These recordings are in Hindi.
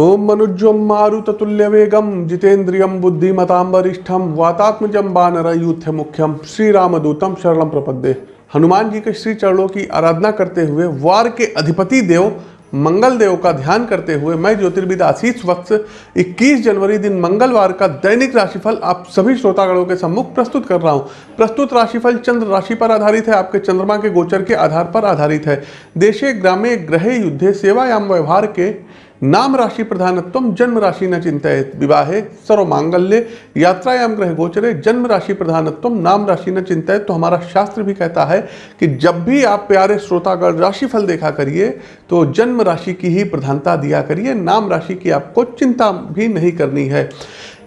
ओम मनुज्वम मारुततुल्य वेगम जितेन्द्रियम बुद्धिमताम वरिष्ठम वातात्मजम बानर यूथ मुख्यम श्री रामदूतम शरणम प्रपद्ये। हनुमान जी के श्री चरणों की आराधना करते हुए वार के अधिपति देव, मंगल देव का ध्यान करते हुए मैं ज्योतिर्विद आशीष वत्स 21 जनवरी दिन मंगलवार का दैनिक राशिफल आप सभी श्रोतागणों के सम्मुख प्रस्तुत कर रहा हूँ। प्रस्तुत राशिफल चंद्र राशि पर आधारित है, आपके चंद्रमा के गोचर के आधार पर आधारित है। देशे, ग्रामे ग्रहे युद्धे, सेवायाम, व्यवहार के नाम राशि प्रधानत्व, जन्म राशि न चिंतित विवाहे सर्व मांगल्य यात्रायाम ग्रह गोचरे, जन्म राशि प्रधानत्व, नाम राशि न चिंतित तो हमारा शास्त्र भी कहता है कि जब भी आप प्यारे श्रोतागण राशिफल देखा करिए तो जन्म राशि की ही प्रधानता दिया करिए। नाम राशि की आपको चिंता भी नहीं करनी है।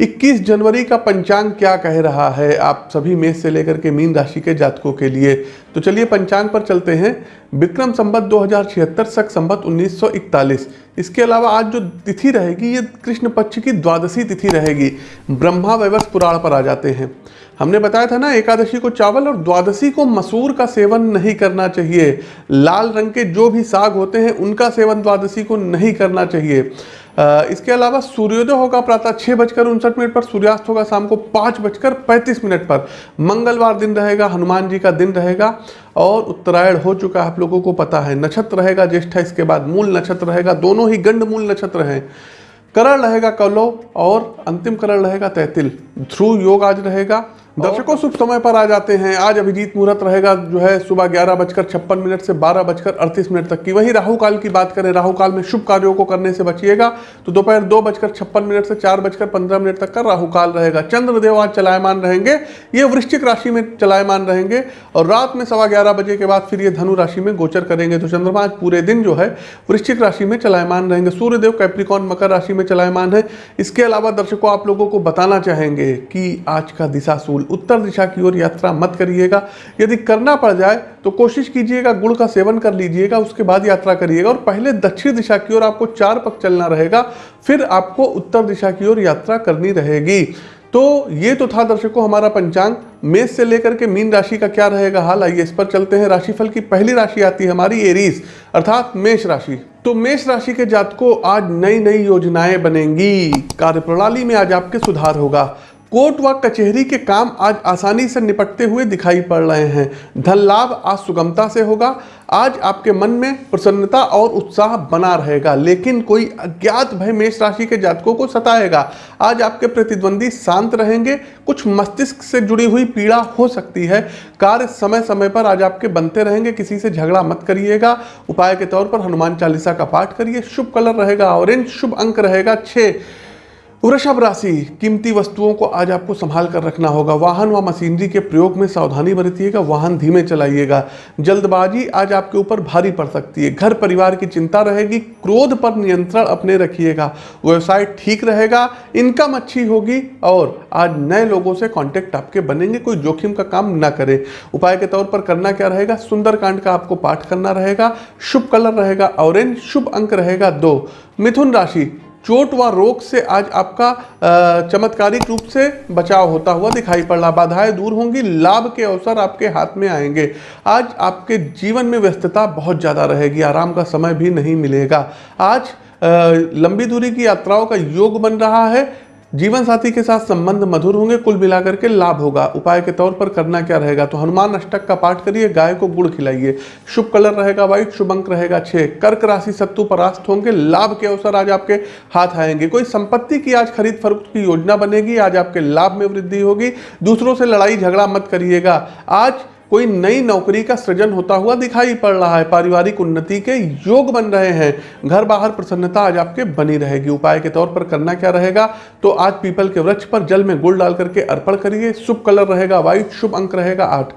21 जनवरी का पंचांग क्या कह रहा है? आप सभी मेष से लेकर के मीन राशि के जातकों के लिए। तो चलिए पंचांग पर चलते हैं। विक्रम संबत दो हज़ार छिहत्तर सक संबत 1941 इसके अलावा आज जो तिथि रहेगी, ये कृष्ण पक्ष की द्वादशी तिथि रहेगी। ब्रह्मा वैवस पुराण पर आ जाते हैं। हमने बताया था ना, एकादशी को चावल और द्वादशी को मसूर का सेवन नहीं करना चाहिए। लाल रंग के जो भी साग होते हैं, उनका सेवन द्वादशी को नहीं करना चाहिए। इसके अलावा सूर्योदय होगा प्रातः छः बजकर उनसठ मिनट पर, सूर्यास्त होगा शाम को पाँच बजकर पैंतीस मिनट पर। मंगलवार दिन रहेगा, हनुमान जी का दिन रहेगा और उत्तरायण हो चुका है, आप लोगों को पता है। नक्षत्र रहेगा, ज्येष्ठ इसके बाद मूल नक्षत्र रहेगा, दोनों ही गंड मूल नक्षत्र हैं। करण रहेगा कलो और अंतिम करण रहेगा तैतिल। ध्रुव योग आज रहेगा दर्शकों शुभ समय पर आ जाते हैं। आज अभिजीत मुहूर्त रहेगा जो है सुबह ग्यारह बजकर छप्पन मिनट से बारह बजकर अड़तीस मिनट तक की। वहीं राहु काल की बात करें राहु काल में शुभ कार्यों को करने से बचिएगा। तो दोपहर दो बजकर छप्पन मिनट से चार बजकर पंद्रह मिनट तक का राहु काल रहेगा। चंद्रदेव आज चलायमान रहेंगे। ये वृश्चिक राशि में चलायमान रहेंगे और रात में सवा ग्यारह बजे के बाद फिर ये धनु राशि में गोचर करेंगे। तो चंद्रमा आज पूरे दिन जो है वृश्चिक राशि में चलायमान रहेंगे। सूर्यदेव कैप्रिकॉन मकर राशि में चलायमान है। इसके अलावा दर्शकों आप लोगों को बताना चाहेंगे कि आज का दिशाशूल बिल्कुल उत्तर दिशा की ओर यात्रा मत करिएगा। यदि करना पड़ जाए तो कोशिश कीजिएगा, गुड़ का सेवन कर लीजिएगा, उसके बाद यात्रा करिएगा और पहले दक्षिण दिशा की ओर आपको चार पक चलना रहेगा, फिर आपको उत्तर दिशा की ओर यात्रा करनी रहेगी। तो ये तो था दर्शकों हमारा पंचांग। मेष से लेकर के मीन राशि का क्या रहेगा हाल, आइए इस पर चलते हैं। राशिफल की पहली राशि आती है हमारी, एरीज, अर्थात मेष राशि। तो मेष राशि के जातकों, आज नई नई योजनाएँ बनेंगी। कार्यप्रणाली में आज आपके सुधार होगा। कोर्ट व कचहरी के काम आज आसानी से निपटते हुए दिखाई पड़ रहे हैं। धन लाभ आज सुगमता से होगा। आज आपके मन में प्रसन्नता और उत्साह बना रहेगा, लेकिन कोई अज्ञात भय मेष राशि के जातकों को सताएगा। आज आपके प्रतिद्वंदी शांत रहेंगे। कुछ मस्तिष्क से जुड़ी हुई पीड़ा हो सकती है। कार्य समय समय पर आज आपके बनते रहेंगे। किसी से झगड़ा मत करिएगा। उपाय के तौर पर हनुमान चालीसा का पाठ करिए। शुभ कलर रहेगा। ऑरेंज शुभ अंक रहेगा। छः वृषभ राशि, कीमती वस्तुओं को आज आपको संभाल कर रखना होगा। वाहन व मशीनरी के प्रयोग में सावधानी बरतिएगा, वाहन धीमे चलाइएगा। जल्दबाजी आज आपके ऊपर भारी पड़ सकती है। घर परिवार की चिंता रहेगी, क्रोध पर नियंत्रण अपने रखिएगा। व्यवसाय ठीक रहेगा, इनकम अच्छी होगी और आज नए लोगों से कॉन्टेक्ट आपके बनेंगे, कोई जोखिम का काम ना करें। उपाय के तौर पर करना क्या रहेगा? सुंदरकांड का आपको पाठ करना रहेगा, शुभ कलर रहेगा, ऑरेंज, शुभ अंक रहेगा दो। मिथुन राशि चोट व रोग से आज आपका चमत्कारिक रूप से बचाव होता हुआ दिखाई पड़ रहा बाधाएँ दूर होंगी, लाभ के अवसर आपके हाथ में आएँगे। आज आपके जीवन में व्यस्तता बहुत ज़्यादा रहेगी, आराम का समय भी नहीं मिलेगा। आज लंबी दूरी की यात्राओं का योग बन रहा है जीवन साथी के साथ संबंध मधुर होंगे, कुल मिलाकर के लाभ होगा। उपाय के तौर पर करना क्या रहेगा? तो हनुमान अष्टक का पाठ करिए, गाय को गुड़ खिलाइए। शुभ कलर रहेगा व्हाइट शुभ अंक रहेगा छह। कर्क राशि सत्तु परास्त होंगे, लाभ के अवसर आज आपके हाथ आएँगे। कोई संपत्ति की आज खरीद फरोख्त की योजना बनेगी, आज आपके लाभ में वृद्धि होगी। दूसरों से लड़ाई, झगड़ा मत करिएगा। आज कोई नई नौकरी का सृजन होता हुआ दिखाई पड़ रहा है। पारिवारिक उन्नति के योग बन रहे हैं। घर बाहर प्रसन्नता आज आपके बनी रहेगी। उपाय के तौर पर करना क्या रहेगा? तो आज पीपल के वृक्ष पर जल में गुड़ डाल करके अर्पण करिए। शुभ कलर रहेगा। व्हाइट शुभ अंक रहेगा आठ।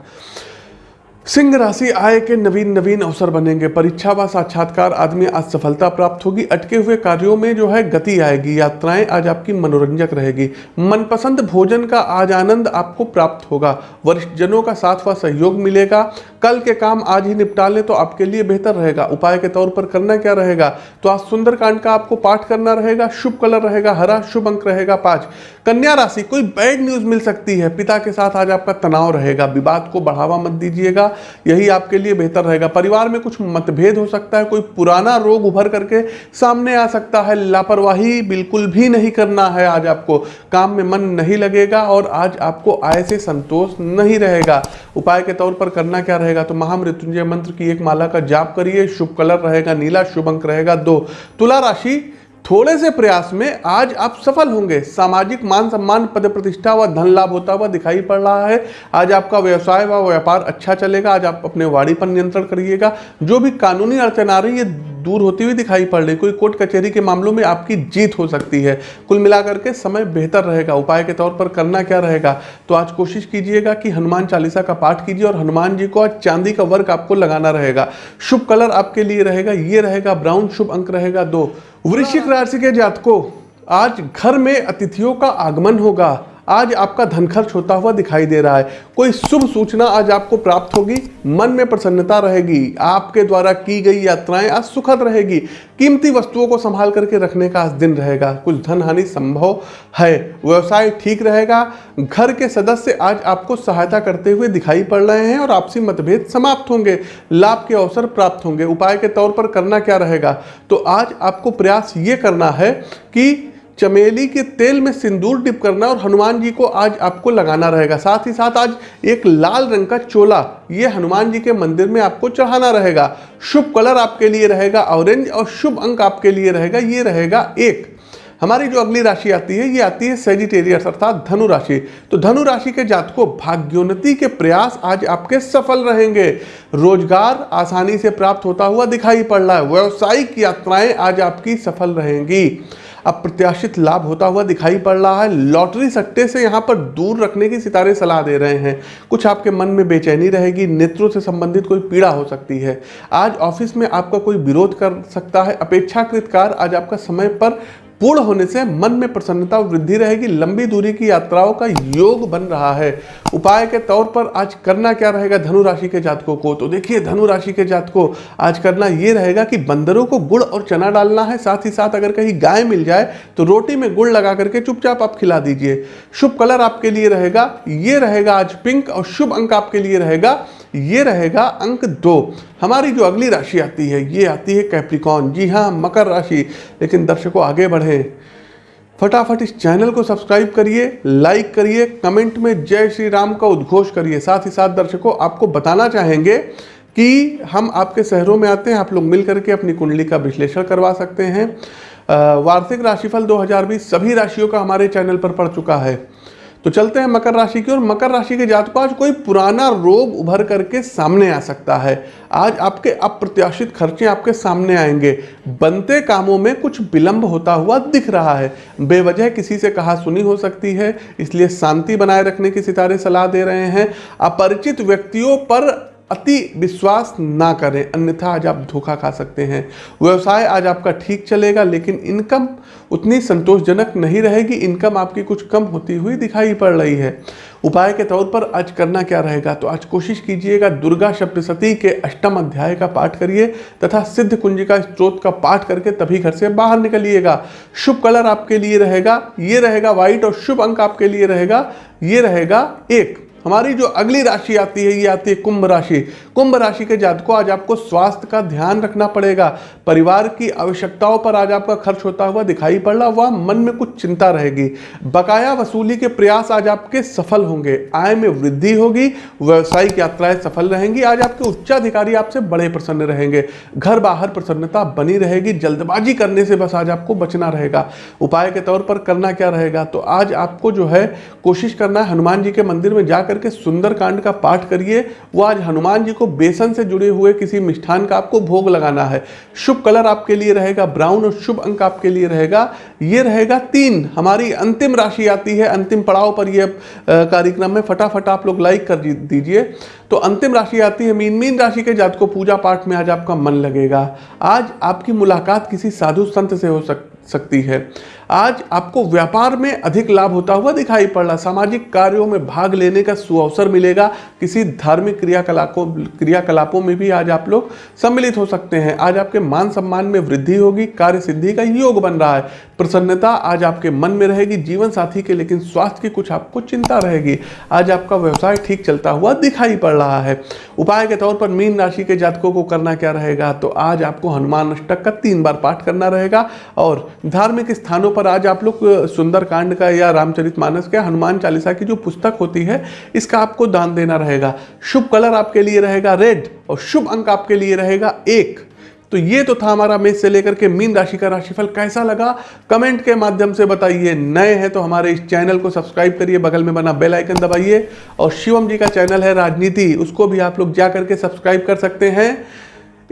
सिंह राशि आय के नवीन नवीन अवसर बनेंगे। परीक्षा व साक्षात्कार आदमी आज सफलता प्राप्त होगी। अटके हुए कार्यों में जो है गति आएगी। यात्राएँ आज आपकी मनोरंजक रहेगी। मनपसंद भोजन का आज आनंद आपको प्राप्त होगा। वरिष्ठ जनों का साथ व सहयोग मिलेगा। कल के काम आज ही निपटा लें तो आपके लिए बेहतर रहेगा। उपाय के तौर पर करना क्या रहेगा? तो आज सुंदरकांड का आपको पाठ करना रहेगा। शुभ कलर रहेगा, हरा शुभ अंक रहेगा, पाँच। कन्या राशि, कोई बैड न्यूज़ मिल सकती है। पिता के साथ आज आपका तनाव रहेगा। विवाद को बढ़ावा मत दीजिएगा। यही आपके लिए बेहतर रहेगा। परिवार में कुछ मतभेद हो सकता है, कोई पुराना रोग उभर करके सामने आ सकता है। लापरवाही बिल्कुल भी नहीं करना है आज आपको। काम में मन नहीं लगेगा और आज आपको आय से संतोष नहीं रहेगा। उपाय के तौर पर करना क्या रहेगा? तो महामृत्युंजय मंत्र की एक माला का जाप करिए। शुभ कलर रहेगा, नीला शुभ अंक रहेगा। दो, तुला राशि थोड़े से प्रयास में आज आप सफल होंगे। सामाजिक मान सम्मान पद प्रतिष्ठा व धन लाभ होता हुआ दिखाई पड़ रहा है। आज आपका व्यवसाय व व्यापार अच्छा चलेगा। आज आप अपने वाड़ी पर नियंत्रण करिएगा। जो भी कानूनी अड़चन आ रही है दूर होती हुई दिखाई पड़ रही कोई कोर्ट कचहरी के मामलों में आपकी जीत हो सकती है। कुल मिलाकर के समय बेहतर रहेगा। उपाय के तौर पर करना क्या रहेगा? तो आज कोशिश कीजिएगा कि हनुमान चालीसा का पाठ कीजिए और हनुमान जी को आज चांदी का वर्क आपको लगाना रहेगा। शुभ कलर आपके लिए रहेगा। ये रहेगा ब्राउन, शुभ अंक रहेगा दो। वृश्चिक राशि के जातकों आज घर में अतिथियों का आगमन होगा। आज आपका धन खर्च होता हुआ दिखाई दे रहा है। कोई शुभ सूचना आज आपको प्राप्त होगी? मन में प्रसन्नता रहेगी। आपके द्वारा की गई यात्राएँ आज सुखद रहेगी। कीमती वस्तुओं को संभाल करके रखने का आज दिन रहेगा। कुछ धन हानि संभव है। व्यवसाय ठीक रहेगा। घर के सदस्य आज आपको सहायता करते हुए दिखाई पड़ रहे हैं और आपसी मतभेद समाप्त होंगे। लाभ के अवसर प्राप्त होंगे। उपाय के तौर पर करना क्या रहेगा? तो आज आपको प्रयास ये करना है कि चमेली के तेल में सिंदूर डिप करना और हनुमान जी को आज आपको लगाना रहेगा। साथ ही साथ आज एक लाल रंग का चोला, ये हनुमान जी के मंदिर में आपको चढ़ाना रहेगा। शुभ कलर आपके लिए रहेगा, ऑरेंज और शुभ अंक आपके लिए रहेगा, ये रहेगा एक। हमारी जो अगली राशि आती है, ये आती है सेजिटेरियस अर्थात धनु राशि। तो धनु राशि के जातकों, भाग्योन्नति के प्रयास आज आपके सफल रहेंगे। रोज़गार आसानी से प्राप्त होता हुआ दिखाई पड़ रहा है। व्यावसायिक यात्राएँ आज आपकी सफल रहेंगी। अप्रत्याशित लाभ होता हुआ दिखाई पड़ रहा है। लॉटरी सट्टे से यहाँ पर दूर रखने की सितारे सलाह दे रहे हैं। कुछ आपके मन में बेचैनी रहेगी, नेत्रों से संबंधित कोई पीड़ा हो सकती है। आज ऑफ़िस में आपका कोई विरोध कर सकता है। अपेक्षाकृत कार आज आपका समय पर पूर्ण होने से मन में प्रसन्नता वृद्धि रहेगी, लंबी दूरी की यात्राओं का योग बन रहा है। उपाय के तौर पर आज करना क्या रहेगा धनु राशि के जातकों को? तो देखिए, धनु राशि के जातकों, आज करना ये रहेगा कि बंदरों को गुड़ और चना डालना है। साथ ही साथ अगर कहीं गाय मिल जाए तो रोटी में गुड़ लगा करके चुपचाप आप खिला दीजिए। शुभ कलर आपके लिए रहेगा, ये रहेगा आज पिंक और शुभ अंक आपके लिए रहेगा ये रहेगा अंक दो। हमारी जो अगली राशि आती है, ये आती है कैप्रिकॉन जी हाँ मकर राशि। लेकिन दर्शकों, आगे बढ़े। फटाफट इस चैनल को सब्सक्राइब करिए, लाइक करिए, कमेंट में जय श्री राम का उद्घोष करिए। साथ ही साथ दर्शकों, आपको बताना चाहेंगे कि हम आपके शहरों में आते हैं, आप लोग मिल करके अपनी कुंडली का विश्लेषण करवा सकते हैं। वार्षिक राशिफल 2020 सभी राशियों का हमारे चैनल पर पड़ चुका है। तो चलते हैं मकर राशि की और मकर राशि के जात को आज कोई पुराना रोग उभर करके सामने आ सकता है। आज आपके अप्रत्याशित खर्चे आपके सामने आएँगे। बनते कामों में कुछ विलंब होता हुआ दिख रहा है। बेवजह किसी से कहा सुनी हो सकती है, इसलिए शांति बनाए रखने की सितारे सलाह दे रहे हैं। अपरिचित व्यक्तियों पर अति विश्वास ना करें, अन्यथा आज आप धोखा खा सकते हैं। व्यवसाय आज आपका ठीक चलेगा, लेकिन इनकम उतनी संतोषजनक नहीं रहेगी। इनकम आपकी कुछ कम होती हुई दिखाई पड़ रही है। उपाय के तौर पर आज करना क्या रहेगा? तो आज कोशिश कीजिएगा दुर्गा सप्तशती के अष्टम अध्याय का पाठ करिए तथा सिद्ध कुंजिका स्त्रोत का पाठ करके तभी घर से बाहर निकलिएगा। शुभ कलर आपके लिए रहेगा, ये रहेगा व्हाइट और शुभ अंक आपके लिए रहेगा, ये रहेगा एक। हमारी जो अगली राशि आती है, ये आती है कुंभ राशि। कुंभ राशि के जातकों, आज आपको स्वास्थ्य का ध्यान रखना पड़ेगा। परिवार की आवश्यकताओं पर आज आपका खर्च होता हुआ दिखाई पड़ रहा, वह मन में कुछ चिंता रहेगी। बकाया वसूली के प्रयास आज आपके सफल होंगे। आय में वृद्धि होगी, व्यवसायिक यात्राएँ सफल रहेंगी, आज आपके उच्चाधिकारी आपसे बड़े प्रसन्न रहेंगे। घर बाहर प्रसन्नता बनी रहेगी, जल्दबाजी करने से बस आज आपको बचना रहेगा। उपाय के तौर पर करना क्या रहेगा? तो आज आपको जो है, कोशिश करना है, हनुमान जी के मंदिर में जाकर करके सुंदर कांड का पाठ करिए। वो आज हनुमान जी को बेसन से जुड़े हुए किसी मिष्ठान का आपको भोग लगाना है। शुभ कलर आपके लिए रहेगा, ब्राउन और शुभ अंक आपके लिए रहेगा। ये रहेगा तीन। हमारी अंतिम राशि आती है, अंतिम पड़ाव पर यह कार्यक्रम में फटाफट आप लोग लाइक कर दीजिए। तो अंतिम राशि आती है, मीन मीन राशि के जात पूजा पाठ में आज आपका मन लगेगा। आज आपकी मुलाकात किसी साधु संत से हो सक, सकती है। आज आपको व्यापार में अधिक लाभ होता हुआ दिखाई पड़ रहा सामाजिक कार्यों में भाग लेने का सुअवसर मिलेगा। किसी धार्मिक क्रियाकलापों क्रियाकलापों में भी आज आप लोग सम्मिलित हो सकते हैं। आज आपके मान सम्मान में वृद्धि होगी कार्य सिद्धि का योग बन रहा है। प्रसन्नता आज आपके मन में रहेगी, जीवन साथी के, लेकिन स्वास्थ्य की कुछ आपको चिंता रहेगी। आज आपका व्यवसाय ठीक चलता हुआ दिखाई पड़ रहा है। उपाय के तौर पर मीन राशि के जातकों को करना क्या रहेगा? तो आज आपको हनुमान अष्टक का तीन बार पाठ करना रहेगा और धार्मिक स्थानों पर आज आप लोग सुंदर कांड का या रामचरित मानस का हनुमान चालीसा की जो पुस्तक होती है, इसका आपको दान देना रहेगा। शुभ कलर आपके लिए रहेगा, रेड, और शुभ अंक आपके लिए रहेगा, एक। तो ये तो था हमारा मेष से लेकर के मीन राशि का राशिफल कैसा लगा? कमेंट के माध्यम से बताइए। नए हैं तो हमारे इस चैनल को सब्सक्राइब करिए, बगल में बना बेल आइकन दबाइए। और शिवम जी का चैनल है राजनीति, उसको भी आप लोग जा करके सब्सक्राइब कर सकते हैं।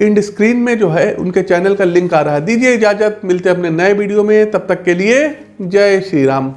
इंड स्क्रीन में जो है, उनके चैनल का लिंक आ रहा है। दीजिए इजाज़त, मिलते हैं अपने नए वीडियो में। तब तक के लिए जय श्री राम।